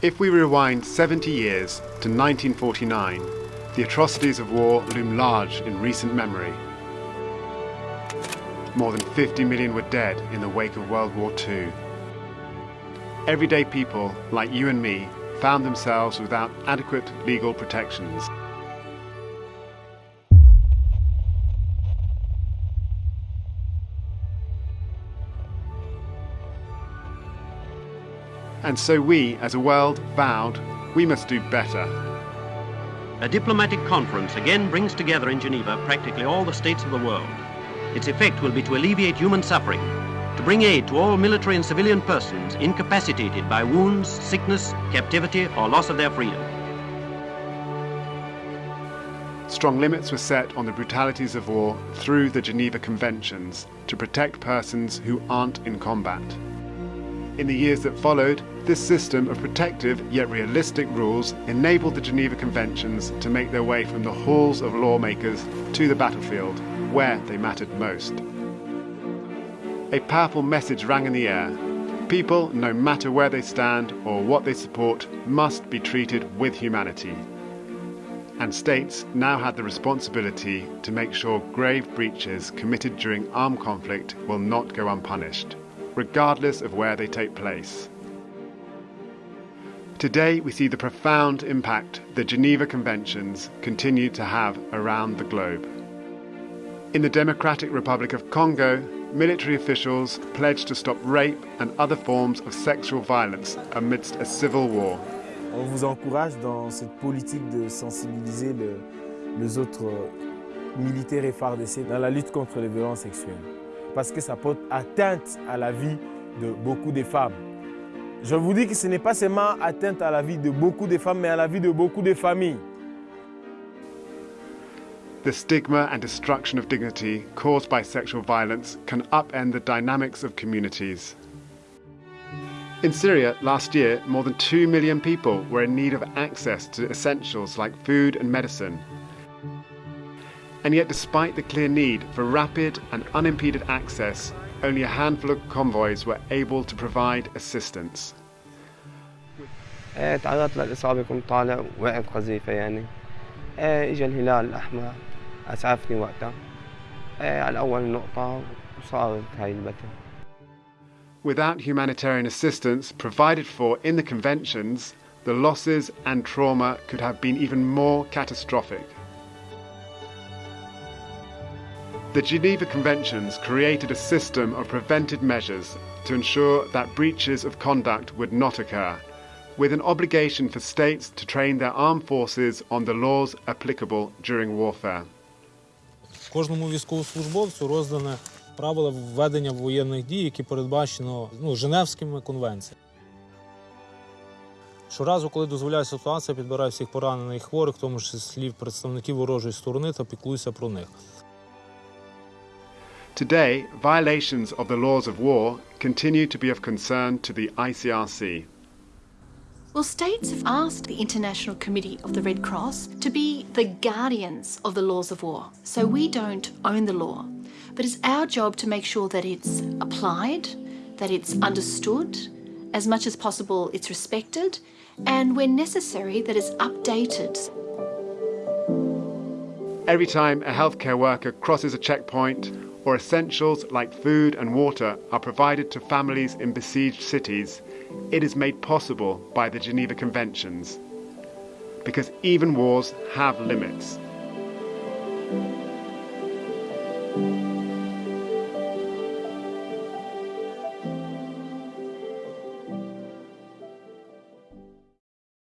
If we rewind 70 years to 1949, the atrocities of war loom large in recent memory. More than 50 million were dead in the wake of World War II. Everyday people, like you and me, found themselves without adequate legal protections. And so we, as a world, vowed we must do better. A diplomatic conference again brings together in Geneva practically all the states of the world. Its effect will be to alleviate human suffering, to bring aid to all military and civilian persons incapacitated by wounds, sickness, captivity, or loss of their freedom. Strong limits were set on the brutalities of war through the Geneva Conventions to protect persons who aren't in combat. In the years that followed, this system of protective yet realistic rules enabled the Geneva Conventions to make their way from the halls of lawmakers to the battlefield, where they mattered most. A powerful message rang in the air. People, no matter where they stand or what they support, must be treated with humanity. And states now had the responsibility to make sure grave breaches committed during armed conflict will not go unpunished regardless of where they take place. Today, we see the profound impact the Geneva Conventions continue to have around the globe. In the Democratic Republic of Congo, military officials pledged to stop rape and other forms of sexual violence amidst a civil war. On vous encourage dans cette politique de sensibiliser le, les autres militaires et FARDC dans la lutte contre les violences sexuelles parce que ça porte atteinte à la vie de beaucoup de femmes. Je vous dis que ce n'est pas seulement atteinte à la vie de beaucoup de femmes, mais à la vie de beaucoup de familles. The stigma and destruction of dignity caused by sexual violence can upend the dynamics of communities. In Syria, last year, more than 2 million people were in need of access to essentials like food and medicine, and yet, despite the clear need for rapid and unimpeded access, only a handful of convoys were able to provide assistance. تعرضت للإصابة كنت طالع وقعت قذيفة يعني إجا الهلال الأحمر أسعفني وقتها على أول نقطة وصارت هاي البتة Without humanitarian assistance provided for in the conventions, the losses and trauma could have been even more catastrophic. The Geneva Conventions created a system of preventive measures to ensure that breaches of conduct would not occur, with an obligation for states to train their armed forces on the laws applicable during warfare. Кожному військовослужбовцю роздане правила введення воєнних дій, які передбачено ну, Женевськими конвенціями. Щоразу, коли дозволяє ситуація, підбираю всіх поранених і хворих, в тому числі представників ворожої сторони та піклуюся про них. Today, violations of the laws of war continue to be of concern to the ICRC. Well, states have asked the International Committee of the Red Cross to be the guardians of the laws of war. So we don't own the law, but it's our job to make sure that it's applied, that it's understood, as much as possible it's respected, and when necessary, that it's updated. Every time a healthcare worker crosses a checkpoint or essentials like food and water are provided to families in besieged cities, it is made possible by the Geneva Conventions. Because even wars have limits.